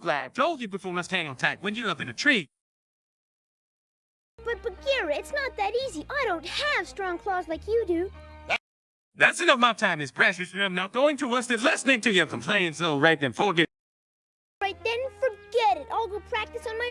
glad I told you before must hang on tight when you're up in a tree. But Bagheera, it's not that easy. I don't have strong claws like you do. That's enough my time is precious and I'm not going to waste it listening to your complaints, so right then forget. Right then, forget it. I'll go practice on my